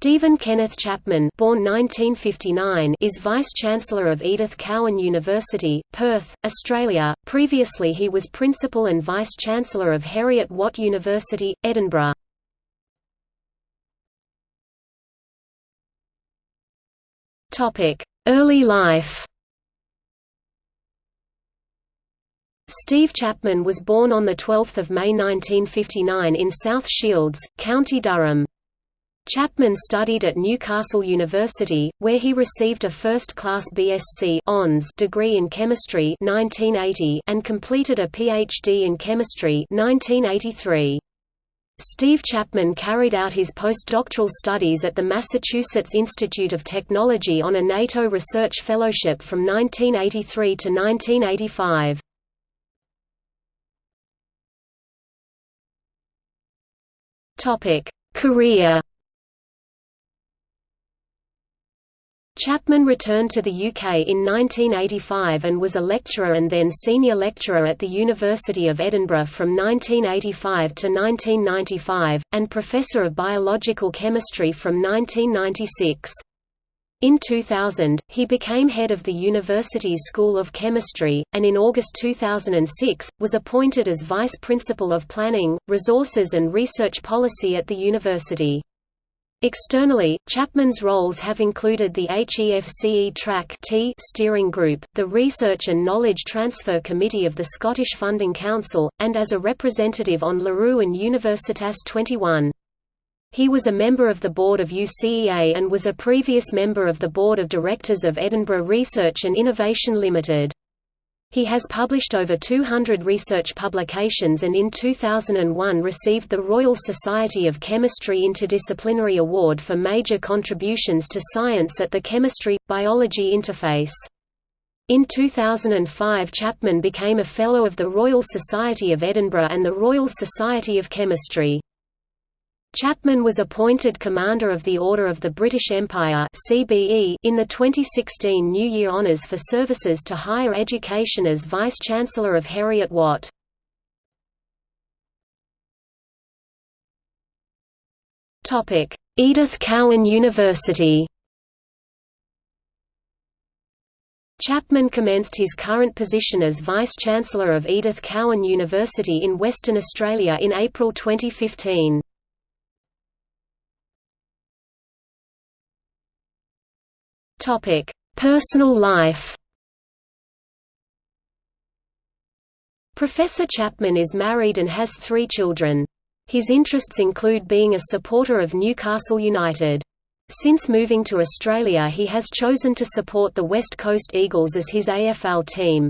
Stephen Kenneth Chapman born 1959 is Vice-Chancellor of Edith Cowan University, Perth, Australia. Previously he was Principal and Vice-Chancellor of Heriot Watt University, Edinburgh. Early life Steve Chapman was born on 12 May 1959 in South Shields, County Durham. Chapman studied at Newcastle University, where he received a first-class BSc degree in chemistry 1980 and completed a PhD in chemistry 1983. Steve Chapman carried out his postdoctoral studies at the Massachusetts Institute of Technology on a NATO Research Fellowship from 1983 to 1985. Career Chapman returned to the UK in 1985 and was a lecturer and then senior lecturer at the University of Edinburgh from 1985 to 1995, and professor of biological chemistry from 1996. In 2000, he became head of the university's School of Chemistry, and in August 2006, was appointed as vice principal of planning, resources and research policy at the university. Externally, Chapman's roles have included the HEFCE Track T steering group, the Research and Knowledge Transfer Committee of the Scottish Funding Council, and as a representative on LERU and Universitas 21. He was a member of the board of UCEA and was a previous member of the board of directors of Edinburgh Research and Innovation Limited. He has published over 200 research publications and in 2001 received the Royal Society of Chemistry Interdisciplinary Award for major contributions to science at the Chemistry-Biology interface. In 2005 Chapman became a Fellow of the Royal Society of Edinburgh and the Royal Society of Chemistry. Chapman was appointed Commander of the Order of the British Empire (CBE) in the 2016 New Year Honours for services to higher education as Vice-Chancellor of Heriot Watt. Edith Cowan University. Chapman commenced his current position as Vice-Chancellor of Edith Cowan University in Western Australia in April 2015. Topic: Personal life. Professor Chapman is married and has three children. His interests include being a supporter of Newcastle United. Since moving to Australia he has chosen to support the West Coast Eagles as his AFL team.